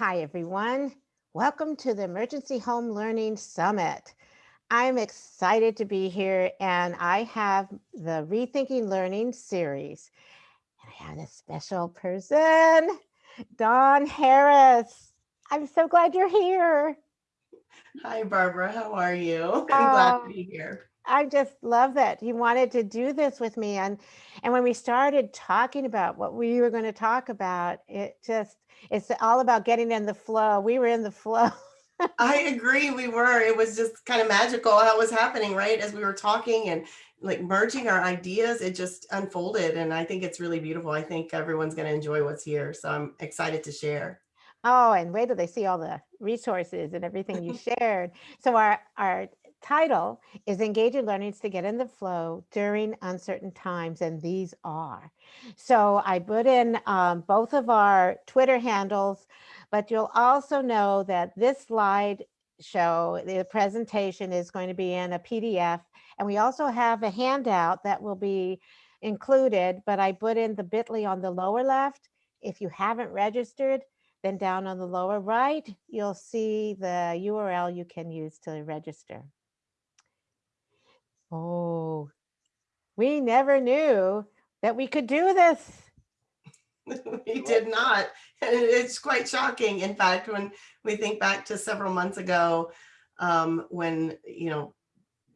Hi, everyone. Welcome to the Emergency Home Learning Summit. I'm excited to be here and I have the Rethinking Learning series. And I have a special person, Dawn Harris. I'm so glad you're here. Hi, Barbara. How are you? I'm glad to Oh, be here. I just love that you wanted to do this with me. And, and when we started talking about what we were going to talk about, it just, it's all about getting in the flow. We were in the flow. I agree. We were. It was just kind of magical how it was happening, right? As we were talking and like merging our ideas, it just unfolded. And I think it's really beautiful. I think everyone's going to enjoy what's here. So I'm excited to share. Oh, and wait till they see all the resources and everything you shared. So our, our title is Engaging Learnings to Get in the Flow During Uncertain Times, and these are. So I put in um, both of our Twitter handles, but you'll also know that this slide show, the presentation is going to be in a PDF, and we also have a handout that will be included, but I put in the bit.ly on the lower left. If you haven't registered, then down on the lower right, you'll see the URL you can use to register. Oh, we never knew that we could do this. we did not. And it's quite shocking. In fact, when we think back to several months ago, um, when, you know,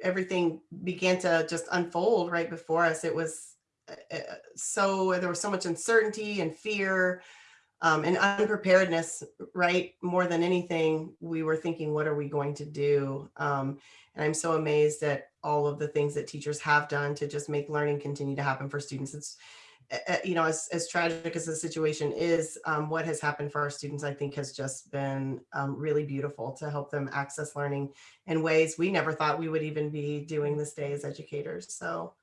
everything began to just unfold right before us, it was uh, uh, so, there was so much uncertainty and fear um, and unpreparedness, right? More than anything, we were thinking, what are we going to do? Um, and I'm so amazed at all of the things that teachers have done to just make learning continue to happen for students. It's, uh, you know, as, as tragic as the situation is, um, what has happened for our students, I think has just been um, really beautiful to help them access learning in ways we never thought we would even be doing this day as educators. So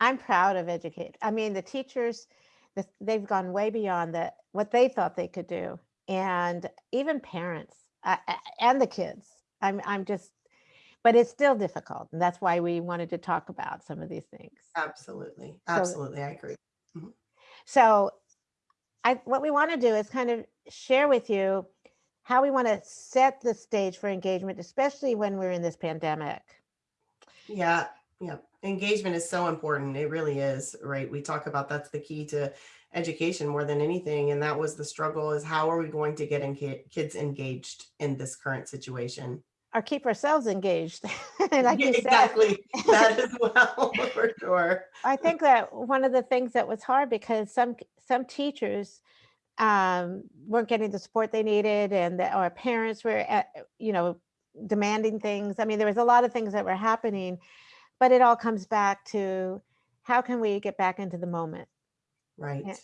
I'm proud of educate. I mean, the teachers, the, they've gone way beyond that what they thought they could do, and even parents uh, and the kids. I'm I'm just, but it's still difficult, and that's why we wanted to talk about some of these things. absolutely, So absolutely, I agree. Mhm. so I what we want to do is kind of share with you how we want to set the stage for engagement, especially when we're in this pandemic. Yeah, yeah. Engagement is so important. It really is, right? We talk about that's the key to education more than anything. And that was the struggle is how are we going to get kids engaged in this current situation? Or keep ourselves engaged. like Yeah, you said, exactly. That as well, for sure. I think that one of the things that was hard because some some teachers um, weren't getting the support they needed, and that our parents were, at, you know, demanding things. I mean, there was a lot of things that were happening, but it all comes back to how can we get back into the moment. Right. Yeah.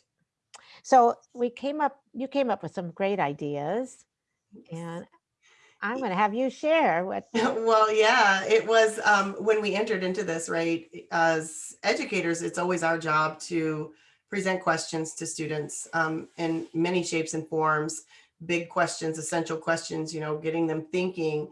So we came up, you came up with some great ideas, and I'm going to have you share what. Well, yeah, it was um, when we entered into this, right? As educators, it's always our job to present questions to students um, in many shapes and forms, big questions, essential questions, you know, getting them thinking.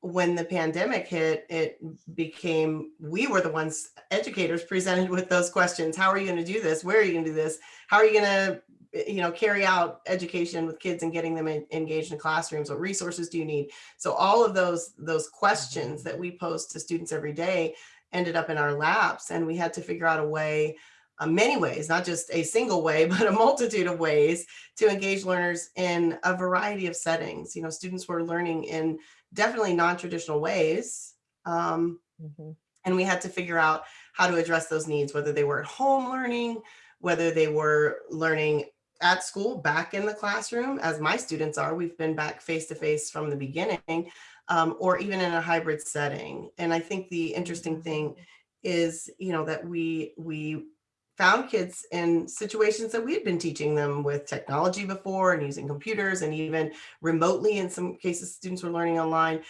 When the pandemic hit, it became, we were the ones, educators presented with those questions. How are you going to do this? Where are you going to do this? How are you going to you know, carry out education with kids and getting them in, engaged in classrooms? What resources do you need? So all of those, those questions that we pose to students every day ended up in our laps and we had to figure out a way, uh, many ways, not just a single way, but a multitude of ways to engage learners in a variety of settings. You know, students were learning in definitely non-traditional ways. Um, Mhm. and we had to figure out how to address those needs, whether they were at home learning, whether they were learning at school, back in the classroom, as my students are. We've been back face to face from the beginning, um, or even in a hybrid setting. And I think the interesting thing is, you know, that we we found kids in situations that we had been teaching them with technology before and using computers and even remotely in some cases students were learning online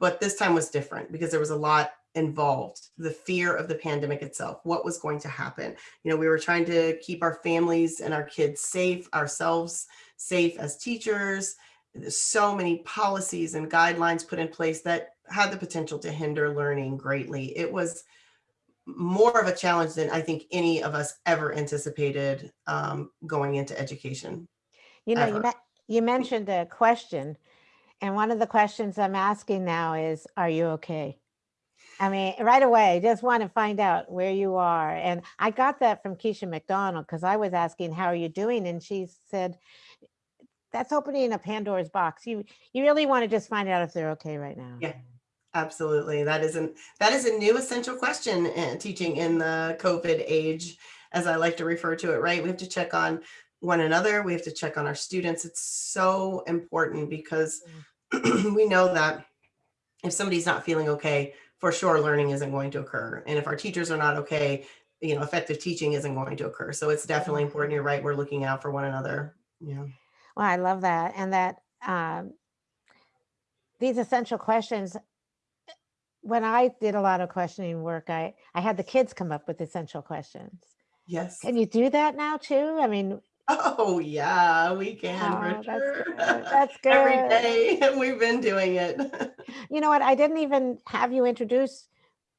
but this time was different because there was a lot involved the fear of the pandemic itself what was going to happen. You know we were trying to keep our families and our kids safe ourselves safe as teachers. There's so many policies and guidelines put in place that had the potential to hinder learning greatly. It was more of a challenge than i think any of us ever anticipated um, going into education. You know, you you mentioned a question, and one of the questions I'm asking now is, are you okay? I mean, right away, just want to find out where you are. And I got that from Keisha McDonald because I was asking, how are you doing? And she said, that's opening a Pandora's box. You you really want to just find out if they're okay right now. Yeah. Absolutely. That is an that is a new essential question in teaching in the COVID age, as I like to refer to it, right? We have to check on one another. We have to check on our students. It's so important because mm. we know that if somebody's not feeling okay, for sure learning isn't going to occur. And if our teachers are not okay, you know, effective teaching isn't going to occur. So it's definitely important. You're right. We're looking out for one another. Yeah. Well, I love that. And that um, these essential questions, when I did a lot of questioning work, I, I had the kids come up with essential questions. Yes. Can you do that now too? I mean, Oh, yeah, we can oh, for that's sure. good. That's Every good. day we've been doing it. You know what? I didn't even have you introduce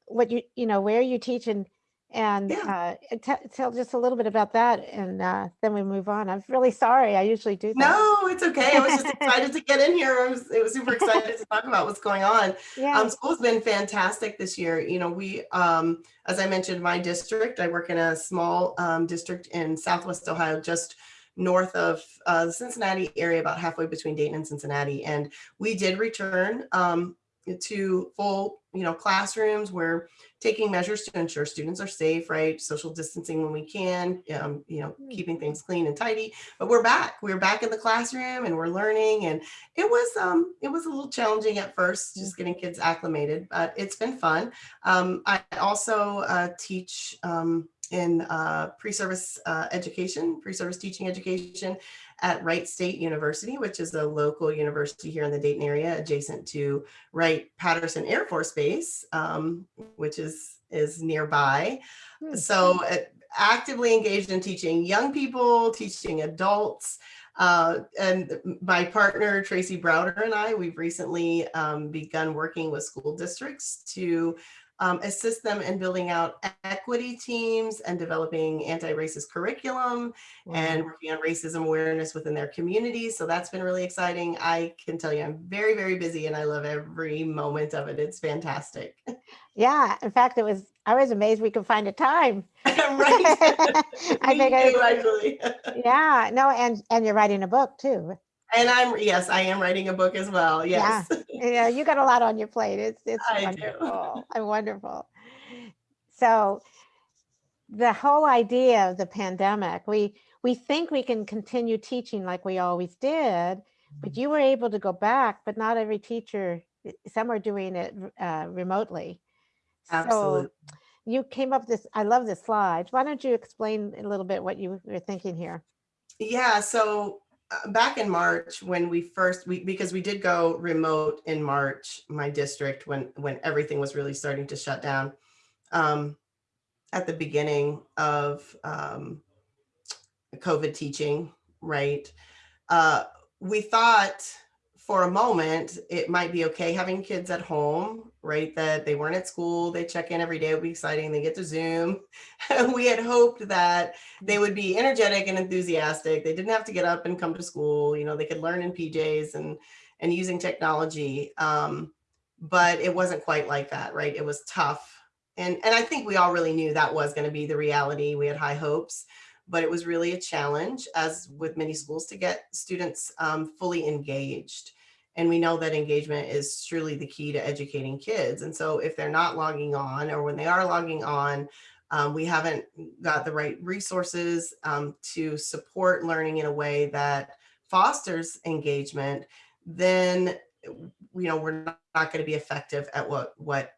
what you, you know, where you teach and, and Yeah. uh, tell just a little bit about that and uh, then we move on. I'm really sorry. I usually do that. No, it's okay. I was just excited to get in here. I was, it was super excited to talk about what's going on. Yeah. Um, school's been fantastic this year. You know, we, um, as I mentioned, my district, I work in a small um, district in Southwest Ohio, just north of uh, the Cincinnati area, about halfway between Dayton and Cincinnati. And we did return um, to full, you know, classrooms. We're taking measures to ensure students are safe, right? Social distancing when we can, um, you know, Hmm. keeping things clean and tidy. But we're back. We're back in the classroom and we're learning. And it was um, it was a little challenging at first, just getting kids acclimated, but it's been fun. Um, I also uh, teach um, in uh, pre-service uh, education, pre-service teaching education at Wright State University, which is a local university here in the Dayton area, adjacent to Wright Patterson Air Force Base, um, which is is nearby. Hmm. So uh, actively engaged in teaching young people, teaching adults. Uh, and my partner, Tracy Browder and I, we've recently um, begun working with school districts to um, assist them in building out equity teams and developing anti-racist curriculum and working on racism awareness within their communities. So that's been really exciting. I can tell you I'm very, very busy and I love every moment of it. It's fantastic. Yeah, in fact, it was, I was amazed we could find a time. right. I think I, yeah, no, and, and you're writing a book too. And I'm, yes, I am writing a book as well. Yes. Yeah, you got a lot on your plate. It's, it's I do. wonderful. I'm wonderful. So the whole idea of the pandemic, we, we think we can continue teaching like we always did, but you were able to go back, but not every teacher, some are doing it uh, remotely. So Absolutely. you came up this, I love this slide. Why don't you explain a little bit what you were thinking here? Yeah, so back in March when we first we because we did go remote in March, my district when when everything was really starting to shut down. Um, at the beginning of um, COVID teaching, right? Uh, we thought for a moment it might be okay having kids at home, right? That they weren't at school, they check in every day, it would be exciting, they get to Zoom. we had hoped that they would be energetic and enthusiastic. They didn't have to get up and come to school. You know, they could learn in PJs and and using technology. Um, but it wasn't quite like that, right? It was tough. And and I think we all really knew that was going to be the reality. We had high hopes, but it was really a challenge, as with many schools, to get students um, fully engaged. And we know that engagement is truly the key to educating kids. And so if they're not logging on, or when they are logging on, um, we haven't got the right resources um, to support learning in a way that fosters engagement, then you know we're not, not going to be effective at what what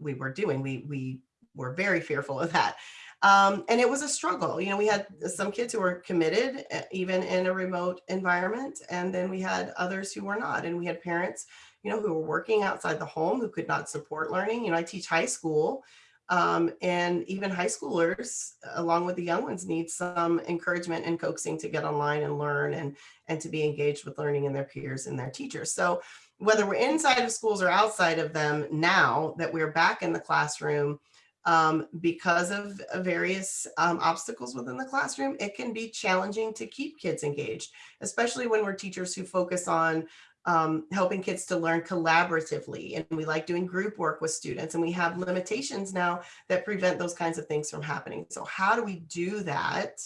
we were doing. We we were very fearful of that. Um, and it was a struggle. You know, we had some kids who were committed, uh, even in a remote environment, and then we had others who were not. And we had parents, you know, who were working outside the home who could not support learning. You know, I teach high school, um, and even high schoolers, along with the young ones, need some encouragement and coaxing to get online and learn and, and to be engaged with learning and their peers and their teachers. So whether we're inside of schools or outside of them now that we're back in the classroom, um, because of various um, obstacles within the classroom, it can be challenging to keep kids engaged, especially when we're teachers who focus on um, helping kids to learn collaboratively. And we like doing group work with students and we have limitations now that prevent those kinds of things from happening. So how do we do that?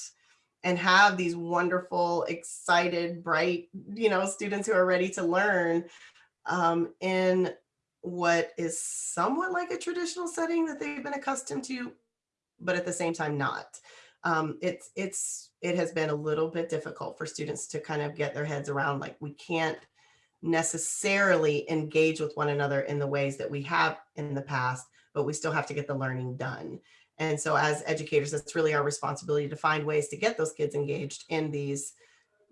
and have these wonderful, excited, bright, you know, students who are ready to learn um, in what is somewhat like a traditional setting that they've been accustomed to, but at the same time not. Um, it's it's it has been a little bit difficult for students to kind of get their heads around like we can't necessarily engage with one another in the ways that we have in the past, but we still have to get the learning done. And so as educators, it's really our responsibility to find ways to get those kids engaged in these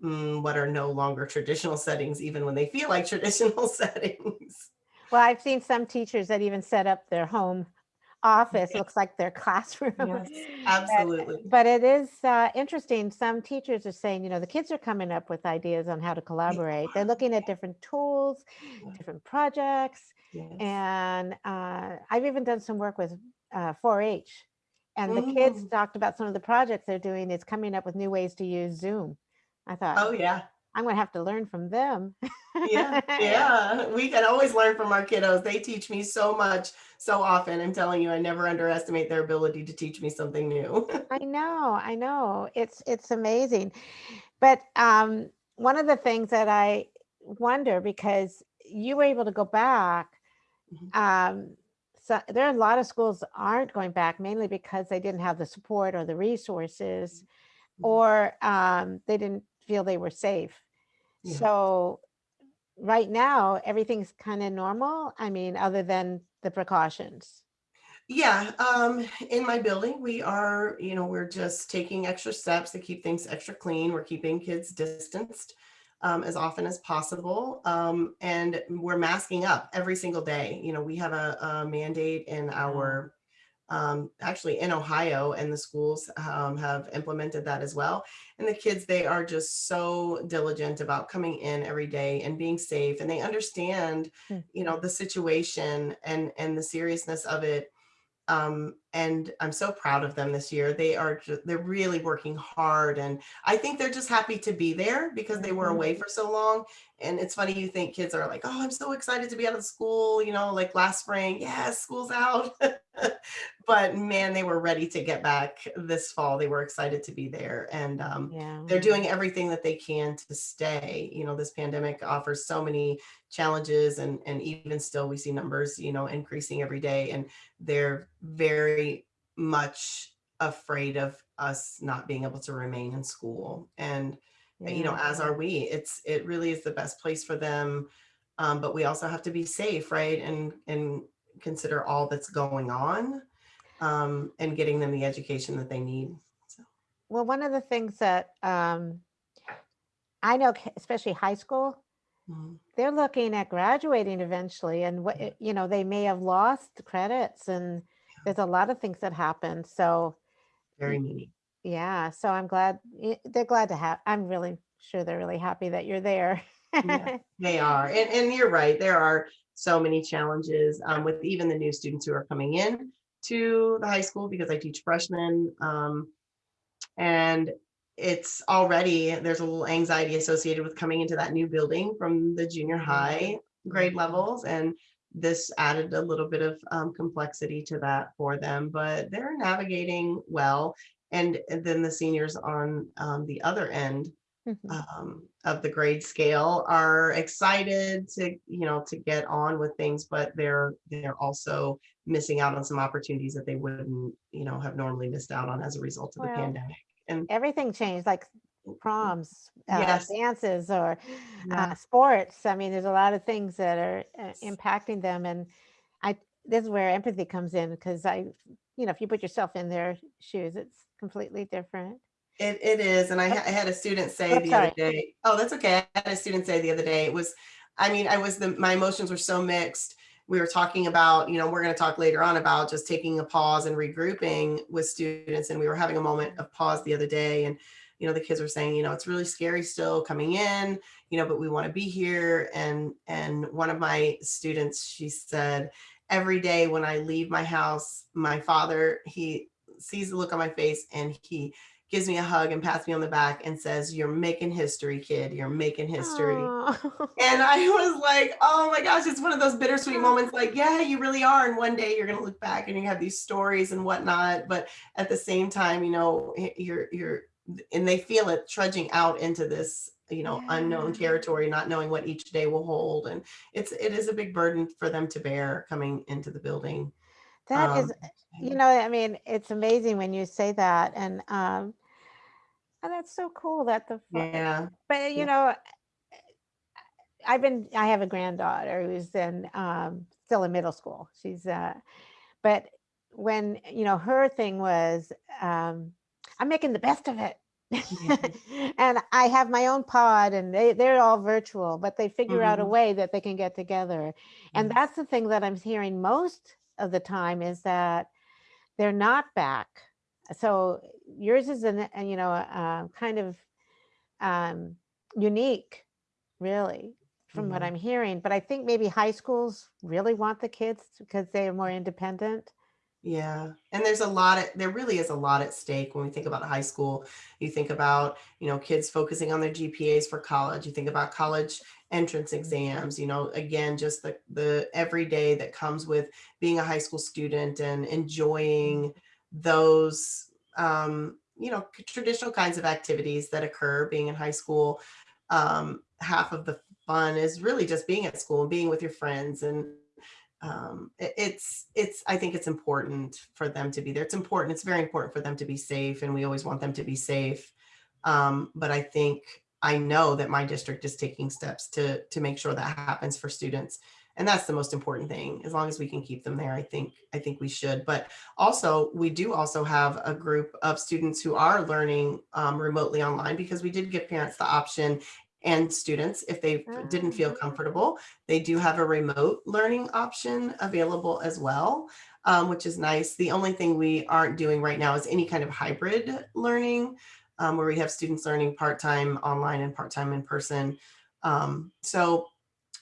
mm, what are no longer traditional settings, even when they feel like traditional settings. Well, I've seen some teachers that even set up their home office, looks like their classroom. Yes, But- absolutely. But it is uh, interesting. Some teachers are saying, you know, the kids are coming up with ideas on how to collaborate. They're looking at different tools, different projects. Yes. And uh, I've even done some work with uh, 4-H. And the kids Mm. talked about some of the projects they're doing is coming up with new ways to use Zoom. I thought, Oh yeah, I'm gonna have to learn from them. yeah, yeah. We can always learn from our kiddos. They teach me so much, so often. I'm telling you, I never underestimate their ability to teach me something new. I know, I know. It's it's amazing. But um, one of the things that I wonder because you were able to go back, Mhm. um, so there are a lot of schools aren't going back mainly because they didn't have the support or the resources, Mhm. or um, they didn't feel they were safe. Yeah. So right now, everything's kind of normal. I mean, other than the precautions. Yeah, um, in my building, we are, you know, we're just taking extra steps to keep things extra clean. We're keeping kids distanced um, as often as possible. Um, and we're masking up every single day. You know, we have a, a mandate in our, um, actually in Ohio and the schools um, have implemented that as well. And the kids, they are just so diligent about coming in every day and being safe. And they understand, Hmm. you know, the situation and, and the seriousness of it um, and I'm so proud of them this year. They are they're really working hard, and I think they're just happy to be there because they were away for so long. And it's funny you think kids are like, oh, I'm so excited to be out of school. You know, like last spring, yes, school's out. but man, they were ready to get back this fall. They were excited to be there, and um, Yeah. they're doing everything that they can to stay. You know, this pandemic offers so many challenges and and even still we see numbers, you know, increasing every day and they're very much afraid of us not being able to remain in school. And you know, as are we. It's it really is the best place for them. Um, but we also have to be safe, right? And and consider all that's going on um, and getting them the education that they need. So Well, one of the things that um, I know, especially high school, mhm. they're looking at graduating eventually, and what you know, they may have lost credits, and there's a lot of things that happen. So very neat. yeah, so I'm glad they're glad to have. I'm really sure they're really happy that you're there. Yeah. They are. And, and you're right. There are so many challenges um, with even the new students who are coming in to the high school because I teach freshmen. Um, and it's already, there's a little anxiety associated with coming into that new building from the junior high grade Mhm. levels. And this added a little bit of um, complexity to that for them, but they're navigating well. And, and then the seniors on um, the other end Mhm. um, of the grade scale are excited to you know to get on with things but they're they're also missing out on some opportunities that they wouldn't you know have normally missed out on as a result of the pandemic and Everything changed, like proms, uh, yes dances, or yeah, uh, sports. I mean, there's a lot of things that are uh, impacting them, and I this is where empathy comes in because I, you know, if you put yourself in their shoes, it's completely different. It, it is and I, I had a student say Oh, the sorry. other day oh that's okay i had a student say the other day it was i mean i was the my emotions were so mixed we were talking about you know we're going to talk later on about just taking a pause and regrouping with students and we were having a moment of pause the other day and you know the kids were saying you know it's really scary still coming in you know but we want to be here and and one of my students she said every day when I leave my house, my father, he sees the look on my face and he gives me a hug and pats me on the back and says, You're making history, kid. You're making history. Aw. And I was like, oh my gosh, it's one of those bittersweet moments. Like, yeah, you really are. And one day you're gonna look back and you have these stories and whatnot. But at the same time, you know, you're you're and they feel it trudging out into this, you know, unknown territory, not knowing what each day will hold. And it's it is a big burden for them to bear coming into the building. That is, Um, you know, I mean, it's amazing when you say that and, um, and that's so cool that the, yeah. but you Yeah. know, I've been, I have a granddaughter who's in, um, still in middle school. She's, uh, but when, you know, her thing was, um, I'm making the best of it. and I have my own pod and they, they're all virtual, but they figure out a Mhm. way that they can get together. And Yes. that's the thing that I'm hearing most of the time is that they're not back. So yours is an, you know, uh, kind of um, unique, really, from what I'm hearing. But I think maybe high schools really want the kids because they are more independent. Yeah. And there's a lot of, there really is a lot at stake when we think about high school. You think about, you know, kids focusing on their GPAs for college. You think about college entrance exams, you know, again, just the, the everyday that comes with being a high school student and enjoying those, um, you know, traditional kinds of activities that occur being in high school. Um, half of the fun is really just being at school and being with your friends and um it- it's it's i think it's important for them to be there. It's important it's very important for them to be safe and we always want them to be safe. Um but i think i know that my district is taking steps to to make sure that happens for students and that's the most important thing. As long as we can keep them there i think i think we should. But also we do also have a group of students who are learning um, remotely online because we did give parents the option and students if they didn't feel Ah. comfortable they do have a remote learning option available as well, um, which is nice. The only thing we aren't doing right now is any kind of hybrid learning, um, where we have students learning part-time online and part-time in person. Um, so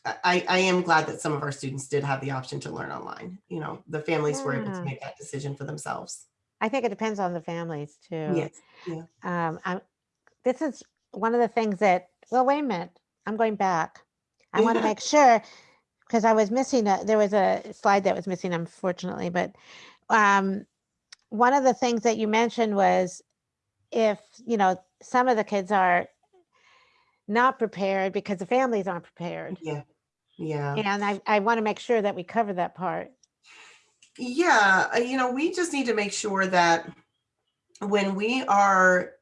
I, I am glad that some of our students did have the option to learn online. You know, the families were able to make that decision for themselves. I think it depends on the families too. Yes. Yeah. Um, I'm, this is one of the things that, well, wait a minute, I'm going back. I want to make sure, because I was missing, a, there was a slide that was missing unfortunately, but um, one of the things that you mentioned was if, you know, some of the kids are not prepared because the families aren't prepared. Yeah. Yeah. And I, I want to make sure that we cover that part. Yeah, uh, you know, we just need to make sure that when we are,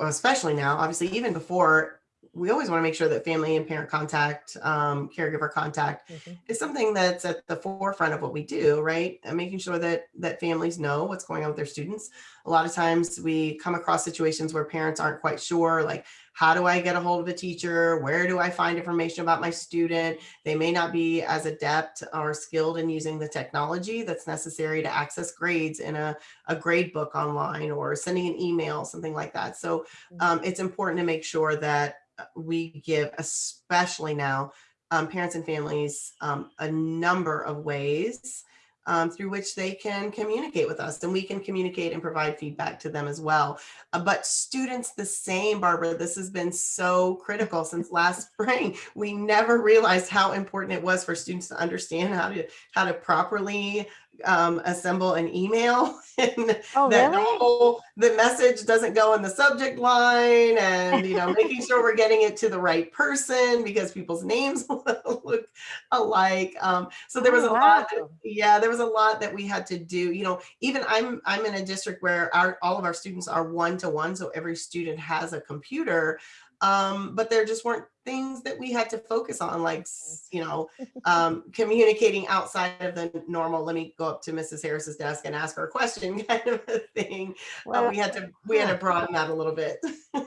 especially now, obviously, even before, we always want to make sure that family and parent contact, um, caregiver contact is something that's at the forefront of what we do, right? And making sure that that families know what's going on with their students. A lot of times we come across situations where parents aren't quite sure, like, how do I get a hold of a teacher? Where do I find information about my student? They may not be as adept or skilled in using the technology that's necessary to access grades in a, a grade book online or sending an email, something like that. So um, it's important to make sure that we give, especially now, um, parents and families um, a number of ways um, through which they can communicate with us and we can communicate and provide feedback to them as well. Uh, but students the same, Barbara, this has been so critical since last spring. We never realized how important it was for students to understand how to how to properly um, assemble an email and Oh, that the really? whole the message doesn't go in the subject line and you know making sure we're getting it to the right person because people's names look alike um, so there was Oh, a lot that, yeah there was a lot that we had to do you know even i'm i'm in a district where our all of our students are one to one so every student has a computer um, but there just weren't things that we had to focus on like you know um, communicating outside of the normal let me go up to mrs harris's desk and ask her a question kind of a thing. Uh, we had to we had to broaden that a little bit.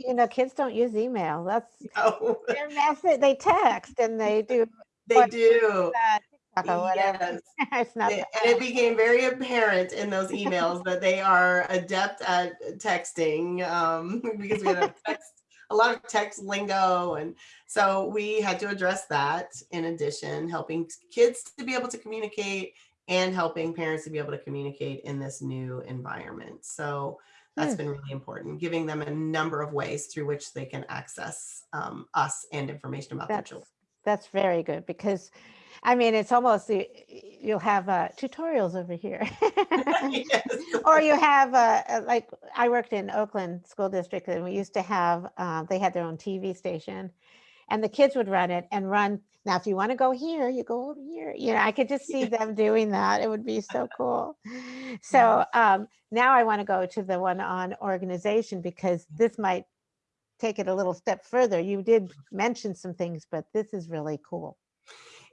You know, kids don't use email. That's oh, their message. They text and they do they do. that yes. It's not. It- and it became very apparent in those emails that they are adept at texting um, because we had a text a lot of text lingo. And so we had to address that in addition, helping kids to be able to communicate and helping parents to be able to communicate in this new environment. So that's Hmm. been really important, giving them a number of ways through which they can access um, us and information about their That's, children. that's very good because, I mean, it's almost, you'll have uh, tutorials over here. Yes. Or you have, uh, uh, like, I worked in Oakland School District and we used to have, uh, they had their own TV station. And the kids would run it and run, now if you want to go here, you go over here. You know, I could just see them doing that. It would be so cool. So um, now I want to go to the one on organization because this might take it a little step further. You did mention some things, but this is really cool.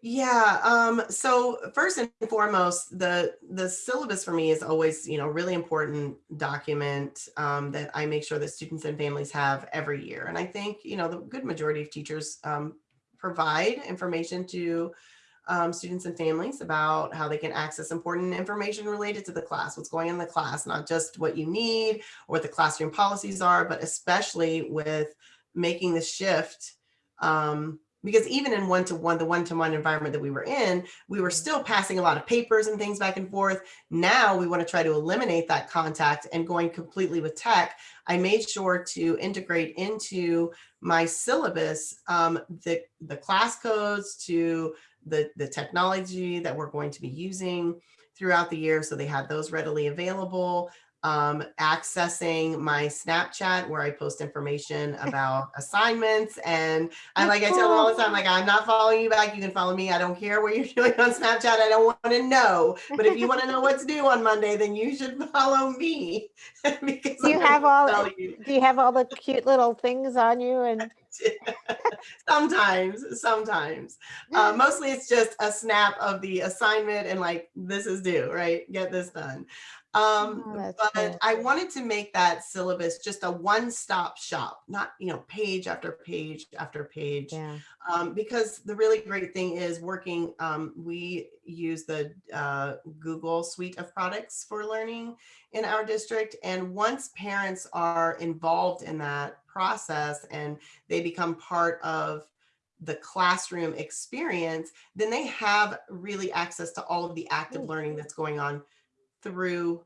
Yeah, um, so first and foremost, the the syllabus for me is always, you know, really important document um, that I make sure that students and families have every year. And I think, you know, the good majority of teachers um, provide information to um, students and families about how they can access important information related to the class, what's going in the class, not just what you need or what the classroom policies are, but especially with making the shift um, because even in one-to-one, the one-to-one environment that we were in, we were still passing a lot of papers and things back and forth. Now we want to try to eliminate that contact and going completely with tech. I made sure to integrate into my syllabus um, the, the class codes to the, the technology that we're going to be using throughout the year. So they had those readily available um, accessing my Snapchat where I post information about assignments. And I like, I tell them all the time, like, I'm not following you back. You can follow me. I don't care what you're doing on Snapchat. I don't want to know. But if you want to know what's due on Monday, then you should follow me. because Do you I'm have all, you. do you have all the cute little things on you and? sometimes, sometimes. Uh, mostly it's just a snap of the assignment and like, this is due, right? Get this done. Um, Oh, but cool. I wanted to make that syllabus just a one-stop shop, not, you know, page after page after page. Yeah. Um, because the really great thing is working, um, we use the uh, Google suite of products for learning in our district. And once parents are involved in that process and they become part of the classroom experience, then they have really access to all of the active learning that's going on through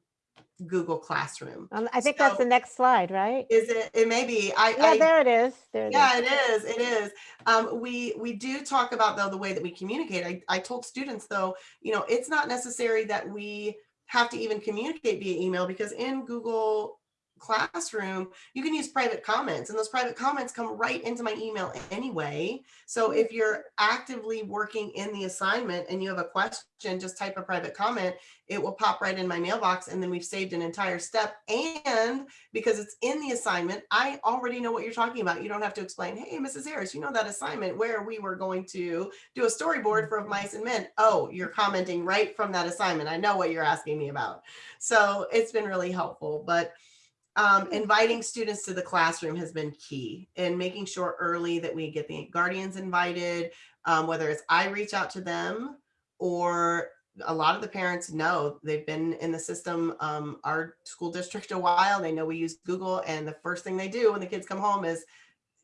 Google Classroom. Um, I think that's the next slide, right? Is it, it may be, I, Yeah, I there it is. There it is. yeah, it is. It is. Um, we we do talk about though the way that we communicate. I, I told students though, you know, it's not necessary that we have to even communicate via email because in Google Classroom, you can use private comments and those private comments come right into my email anyway. So mm-hmm. if you're actively working in the assignment and you have a question, just type a private comment, it will pop right in my mailbox and then we've saved an entire step. And because it's in the assignment, I already know what you're talking about. You don't have to explain, hey, Mrs. Harris, you know that assignment where we were going to do a storyboard for Of Mice and Men. Oh, you're commenting right from that assignment. I know what you're asking me about. So it's been really helpful, but um, inviting students to the classroom has been key and making sure early that we get the guardians invited, um, whether it's I reach out to them or a lot of the parents know they've been in the system, um, our school district a while. They know we use Google and the first thing they do when the kids come home is,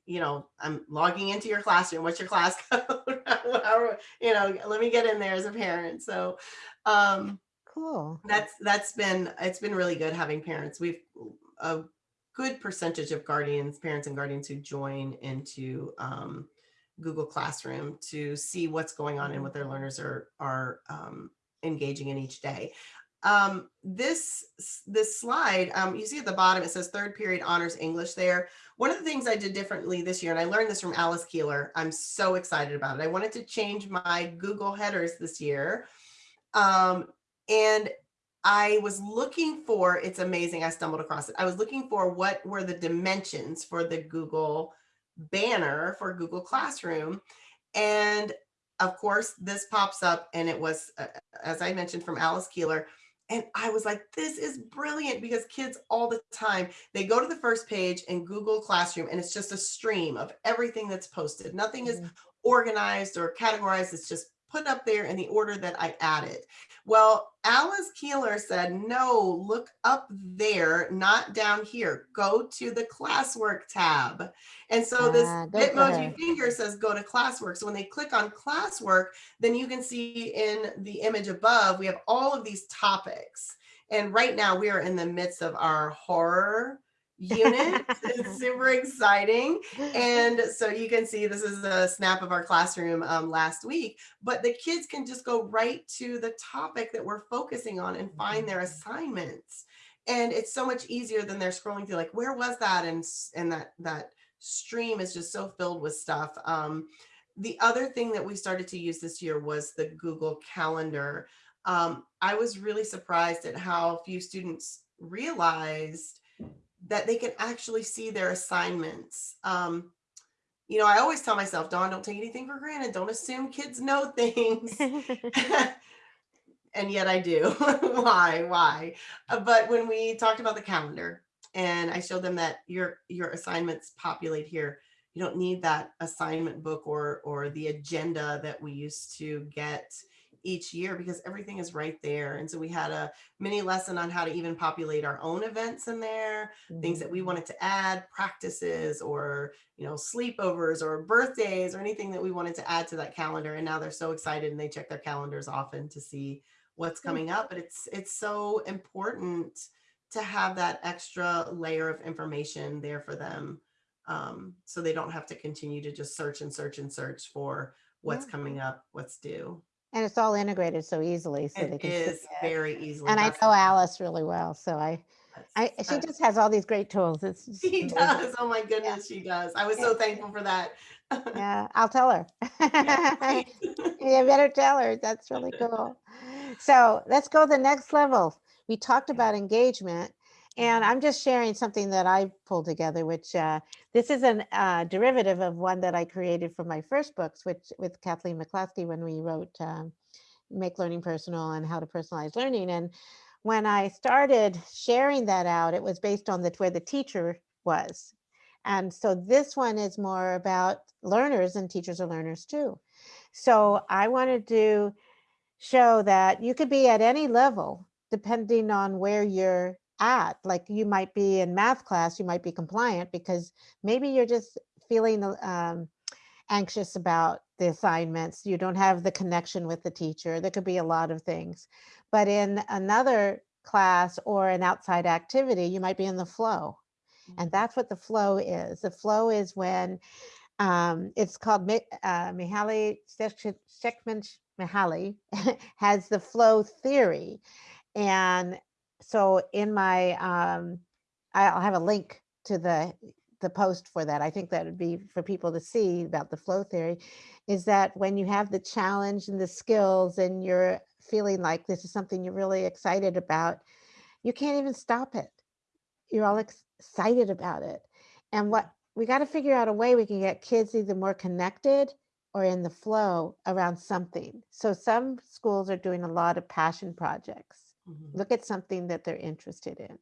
you know, I'm logging into your classroom. What's your class code? You know, let me get in there as a parent. So, um, Cool. that's that's been it's been really good having parents. We've a good percentage of guardians, parents and guardians who join into um, Google Classroom to see what's going on and what their learners are are um, engaging in each day. Um, this this slide, um, you see at the bottom, it says third period honors English there. One of the things I did differently this year, and I learned this from Alice Keeler, I'm so excited about it. I wanted to change my Google headers this year. Um, and I was looking for, it's amazing, I stumbled across it. I was looking for what were the dimensions for the Google banner for Google Classroom. And of course, this pops up and it was, uh, as I mentioned from Alice Keeler, and I was like, this is brilliant because kids all the time, they go to the first page in Google Classroom and it's just a stream of everything that's posted. Nothing is Mhm. organized or categorized. It's just put up there in the order that I added. Well, Alice Keeler said, no, look up there, not down here. Go to the classwork tab. And so this Ah, Bitmoji her. finger says go to classwork. So when they click on classwork, then you can see in the image above, we have all of these topics. And right now we are in the midst of our horror unit. it's super exciting. And so you can see this is a snap of our classroom um, last week, but the kids can just go right to the topic that we're focusing on and find their assignments. And it's so much easier than they're scrolling through like, where was that? And, and that, that stream is just so filled with stuff. Um, the other thing that we started to use this year was the Google Calendar. Um, I was really surprised at how few students realized that they can actually see their assignments. Um, you know, I always tell myself, Dawn, don't take anything for granted. Don't assume kids know things. and yet I do. why? Why? Uh, but when we talked about the calendar and I showed them that your your assignments populate here, you don't need that assignment book or or the agenda that we used to get each year because everything is right there. And so we had a mini lesson on how to even populate our own events in there, things that we wanted to add, practices or, you know, sleepovers or birthdays or anything that we wanted to add to that calendar. And now they're so excited and they check their calendars often to see what's Hmm. coming up. But it's it's so important to have that extra layer of information there for them. Um, so they don't have to continue to just search and search and search for what's Yeah. coming up, what's due. And it's all integrated so easily so they It can see is very easily. And I know Alice really well, so I, I, that's- she just has all these great tools. It's just She amazing. does. Oh my goodness, she does. I was so thankful for that. Yeah, I'll tell her. Yeah, right. You better tell her. That's really cool. So let's go to the next level. We talked about engagement and. I'm just sharing something that I pulled together, which uh, this is a uh, derivative of one that I created for my first books, which with Kathleen McClaskey when we wrote um, Make Learning Personal and How to Personalize Learning. And when I started sharing that out, it was based on the where the teacher was. And so this one is more about learners and teachers are learners too. So I wanted to show that you could be at any level depending on where you're at. Like you might be in math class, you might be compliant because maybe you're just feeling um, anxious about the assignments. You don't have the connection with the teacher. There could be a lot of things. But in another class or an outside activity, you might be in the flow. And that's what the flow is. The flow is when um, it's called uh, Mihaly Csikszentmihalyi has the flow theory, and so in my um, I'll have a link to the the post for that. I think that would be for people to see about the flow theory. Is that when you have the challenge and the skills, and you're feeling like this is something you're really excited about, you can't even stop it you're all excited about it. And what we got to figure out a way we can get kids either more connected or in the flow around something. So some schools are doing a lot of passion projects. Mhm. Look at something that they're interested in.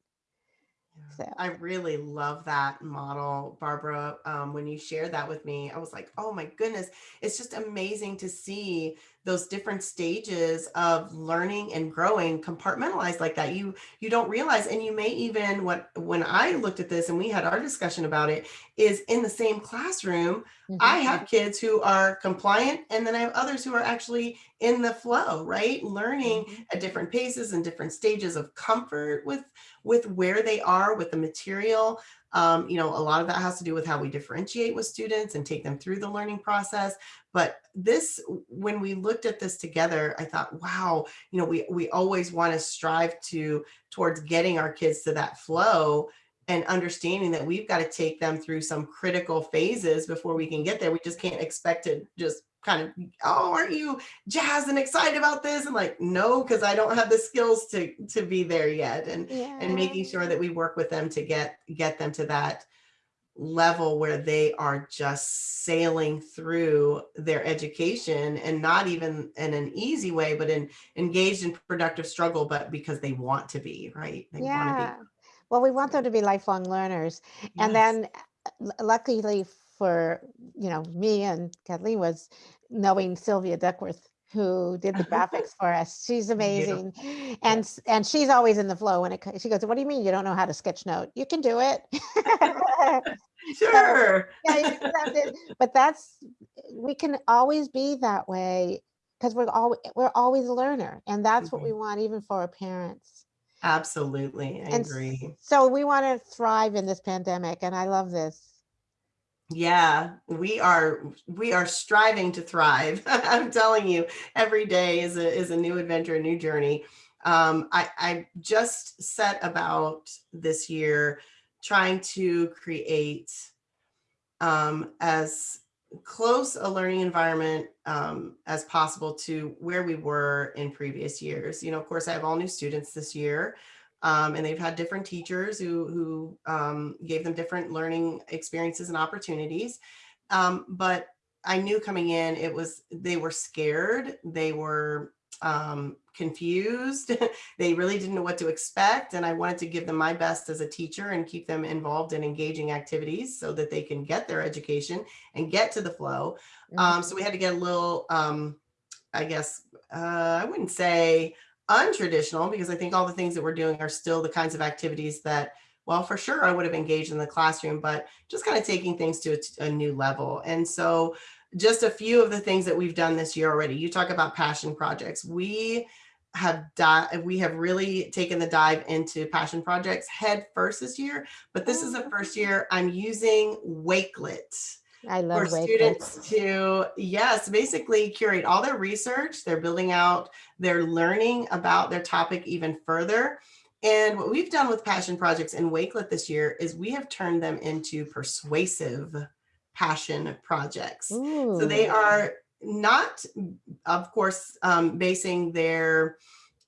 So- I really love that model, Barbara. Um, when you shared that with me, I was like, oh my goodness, it's just amazing to see those different stages of learning and growing compartmentalized like that. You you don't realize, and you may even what when I looked at this and we had our discussion about it, is in the same classroom, I Mhm. have kids who are compliant, and then I have others who are actually in the flow, right? Learning Mhm. at different paces and different stages of comfort with with where they are with the material. Um, you know, a lot of that has to do with how we differentiate with students and take them through the learning process. But this, when we looked at this together, I thought, wow, you know, we we always want to strive to towards getting our kids to that flow and understanding that we've got to take them through some critical phases before we can get there. We just can't expect to just kind of, oh, aren't you jazzed and excited about this? And like, no, because I don't have the skills to to be there yet. And Yeah. and making sure that we work with them to get get them to that level where they are just sailing through their education and not even in an easy way but in engaged in productive struggle but because they want to be right they yeah. want Well, we want them to be lifelong learners. be And then uh, luckily for, you know, me and Kathleen was knowing Sylvia Duckworth who did the graphics for us. She's amazing. Beautiful. And, s- and she's always in the flow when it, she goes, what do you mean you don't know how to sketch note? You can do it. Sure. Yeah, you just have to- but that's, we can always be that way because we're all, we're always a learner and that's what we mm-hmm. want even for our parents. Absolutely. I And agree. So we want to thrive in this pandemic and I love this. Yeah, we are we are striving to thrive. I'm telling you, every day is a is a new adventure, a new journey. Um, I, I just set about this year trying to create um, as close a learning environment um, as possible to where we were in previous years. You know, of course, I have all new students this year. Um, and they've had different teachers who, who um, gave them different learning experiences and opportunities. Um, but I knew coming in, it was, they were scared. They were um, confused. they really didn't know what to expect. And I wanted to give them my best as a teacher and keep them involved in engaging activities so that they can get their education and get to the flow. Um, so we had to get a little, um, I guess, uh, I wouldn't say untraditional because I think all the things that we're doing are still the kinds of activities that, well, for sure I would have engaged in the classroom, but just kind of taking things to a, a new level. And so just a few of the things that we've done this year already. You talk about passion projects. We have we have really taken the dive into passion projects head first this year, but this is the oh. first year I'm using Wakelet I love for students to, yes, basically curate all their research. They're building out, they're learning about their topic even further. And what we've done with passion projects in Wakelet this year is we have turned them into persuasive passion projects. So they are not, of course, um, basing their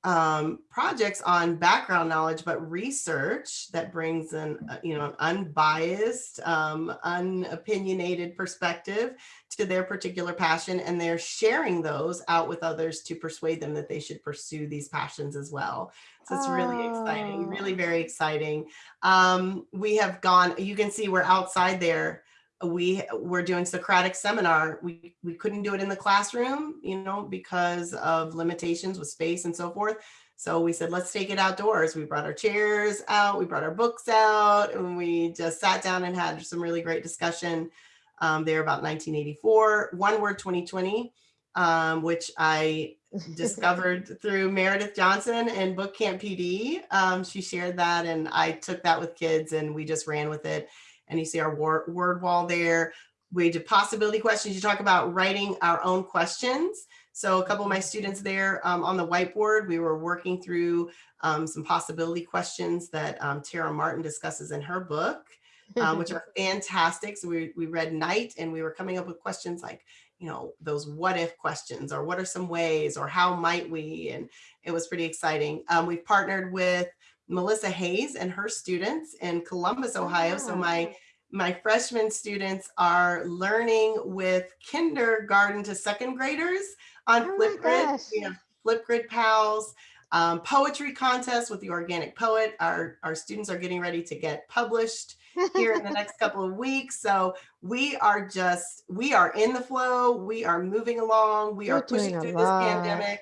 um, projects on background knowledge, but research that brings an, uh, you know, an unbiased, um, unopinionated perspective to their particular passion. And they're sharing those out with others to persuade them that they should pursue these passions as well. So it's really exciting, really Oh. very exciting. Um, we have gone, you can see we're outside there we were doing Socratic seminar. We, we couldn't do it in the classroom, you know, because of limitations with space and so forth. So we said, let's take it outdoors. We brought our chairs out, we brought our books out, and we just sat down and had some really great discussion um, there about 1984, One Word 2020, um, which I discovered through Meredith Johnson and Book Camp PD. Um, she shared that and I took that with kids and we just ran with it and you see our word, word wall there. We did possibility questions. You talk about writing our own questions. So a couple of my students there um, on the whiteboard, we were working through um, some possibility questions that um, Tara Martin discusses in her book, um, which are fantastic. So we, we read Night and we were coming up with questions like, you know, those what if questions or what are some ways or how might we? And it was pretty exciting. Um, we've partnered with Melissa Hayes and her students in Columbus, Ohio. So my my freshman students are learning with kindergarten to second graders on Oh Flipgrid. We have Flipgrid pals, um, poetry contest with the organic poet. Our, our students are getting ready to get published here in the next couple of weeks. So we are just, we are in the flow. We are moving along. We You're are pushing through this pandemic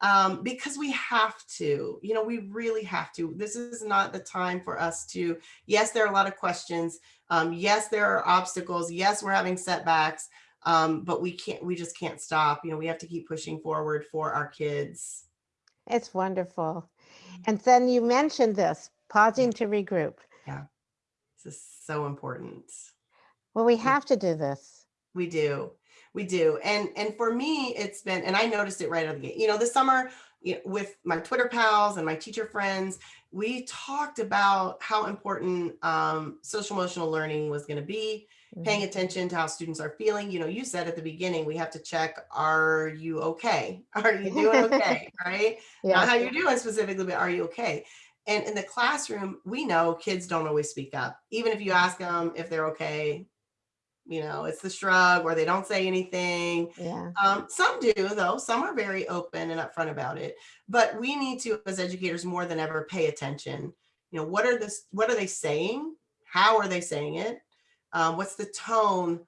um, because we have to, you know, we really have to. This is not the time for us to, yes, there are a lot of questions. Um, yes, there are obstacles. Yes, we're having setbacks, um, but we can't, we just can't stop. You know, we have to keep pushing forward for our kids. It's wonderful. And then you mentioned this, pausing to regroup. Yeah, this is so important. Well, we have to do this. We do. We do. And and for me, it's been, and I noticed it right out of the gate. You know, this summer you know, with my Twitter pals and my teacher friends, we talked about how important um, social emotional learning was going to be, paying Mhm. attention to how students are feeling. You know, you said at the beginning, we have to check, are you okay? Are you doing okay? right? Not Yes. how you're doing specifically, but are you okay? And in the classroom, we know kids don't always speak up. Even if you ask them if they're okay, you know, it's the shrug or they don't say anything. Yeah. Um, some do though, some are very open and upfront about it, but we need to, as educators more than ever, pay attention. You know, what are this, what are they saying? How are they saying it? Um, what's the tone?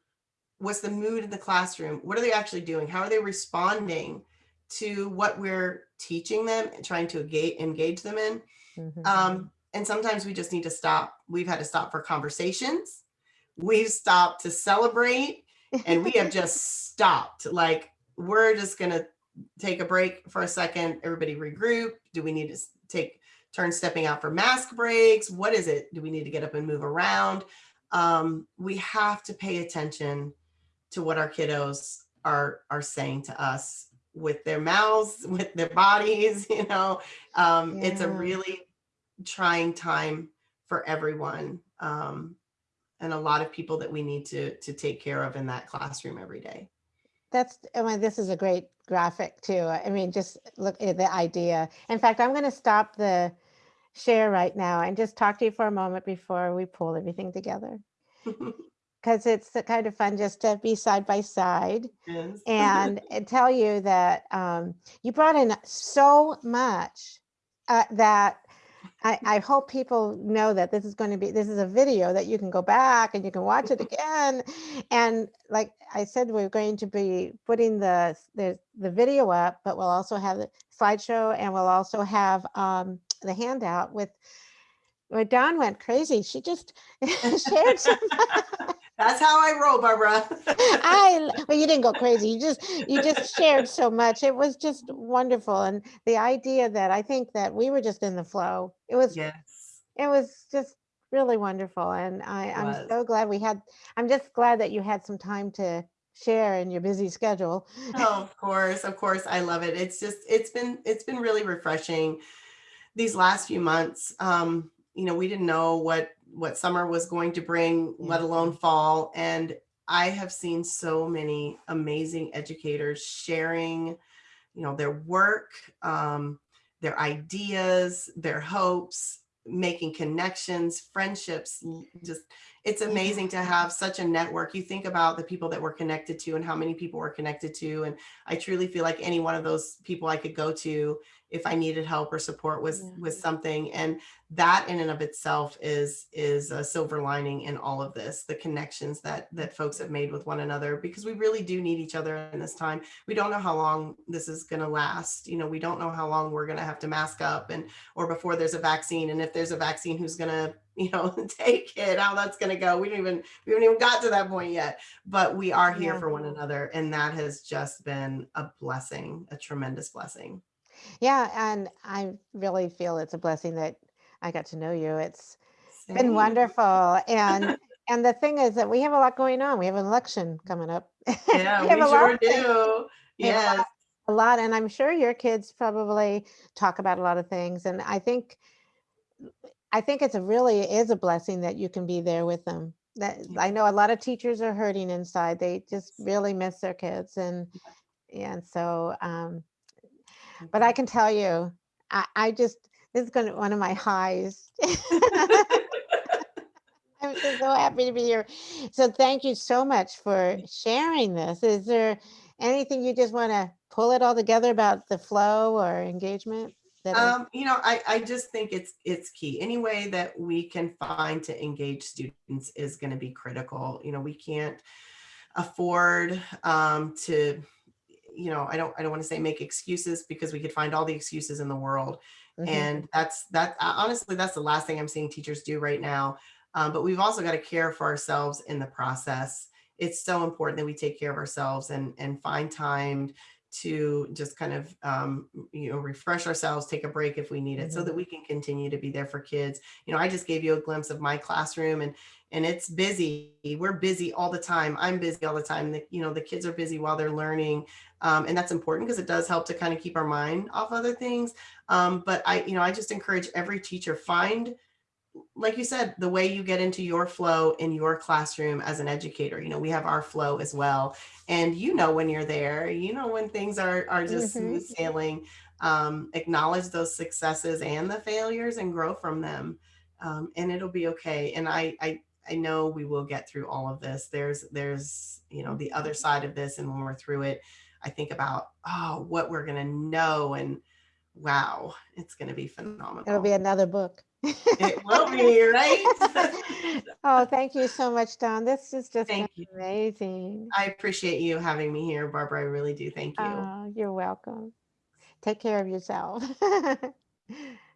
What's the mood in the classroom? What are they actually doing? How are they responding to what we're teaching them and trying to engage, engage them in. Mhm. Um, and sometimes we just need to stop. We've had to stop for conversations. We've stopped to celebrate and we have just stopped. Like we're just gonna take a break for a second. Everybody regroup. Do we need to take turn stepping out for mask breaks? What is it? Do we need to get up and move around? Um, we have to pay attention to what our kiddos are are saying to us with their mouths, with their bodies. You know, um, it's a really trying time for everyone. Um, and a lot of people that we need to to take care of in that classroom every day. That's, I mean, this is a great graphic too. I mean, just look at the idea. In fact, I'm going to stop the share right now and just talk to you for a moment before we pull everything together. Because it's the kind of fun just to be side by side Yes. and and tell you that um, you brought in so much uh, that I, I hope people know that this is going to be this is a video that you can go back and you can watch it again and like i said we're going to be putting the the, the video up but we'll also have the slideshow and we'll also have um, the handout with where Dawn went crazy. She just shared some That's how I roll, Barbara. I well, you didn't go crazy. You just you just shared so much. It was just wonderful, and the idea that I think that we were just in the flow. It was yes. it was just really wonderful, and I I'm so glad we had. I'm just glad that you had some time to share in your busy schedule. Oh, of course, of course. I love it. It's just it's been it's been really refreshing these last few months. Um, you know, we didn't know what what summer was going to bring, let alone fall. And I have seen so many amazing educators sharing, you know, their work, um, their ideas, their hopes, making connections, friendships, just it's amazing to have such a network. You think about the people that we're connected to and how many people we're connected to. And I truly feel like any one of those people I could go to if I needed help or support with Yeah. with something. And that in and of itself is is a silver lining in all of this, the connections that that folks have made with one another, because we really do need each other in this time. We don't know how long this is going to last. You know, we don't know how long we're going to have to mask up and or before there's a vaccine. And if there's a vaccine, who's going to you know take it how that's going to go we don't even we haven't even got to that point yet but we are here Yeah. for one another and that has just been a blessing a tremendous blessing Yeah, and I really feel it's a blessing that I got to know you. It's been wonderful, and and the thing is that we have a lot going on. We have an election coming up. yeah we, have a lot sure do. We a lot yes. a lot and i'm sure your kids probably talk about a lot of things and i think i think it's a really is a blessing that you can be there with them. That i know a lot of teachers are hurting inside. They just really miss their kids and and so um but i can tell you i i just this is going to one of my highs. I'm just so happy to be here. So thank you so much for sharing this. Is there anything you just want to pull it all together about the flow or engagement um you know i i just think it's it's key. Any way that we can find to engage students is going to be critical. You know we can't afford um to you know i don't i don't want to say make excuses because we could find all the excuses in the world Mhm. and that's that uh, honestly that's the last thing i'm seeing teachers do right now um, but we've also got to care for ourselves in the process it's so important that we take care of ourselves and and find time to just kind of um, you know refresh ourselves take a break if we need it so Mhm. that we can continue to be there for kids you know i just gave you a glimpse of my classroom and and it's busy. We're busy all the time. I'm busy all the time. The, you know the kids are busy while they're learning um, and that's important because it does help to kind of keep our mind off other things. Um, but i you know i just encourage every teacher find like you said the way you get into your flow in your classroom as an educator. You know we have our flow as well. And you know when you're there. You know when things are are just Mhm. smooth sailing. Um, acknowledge those successes and the failures and grow from them. Um, and it'll be okay. And I, I i know we will get through all of this there's there's you know the other side of this and when we're through it i think about oh what we're gonna know and wow it's gonna be phenomenal it'll be another book it will be right oh thank you so much Dawn this is just Thank you. amazing I appreciate you having me here, Barbara. I really do. Thank you. oh you're welcome Take care of yourself.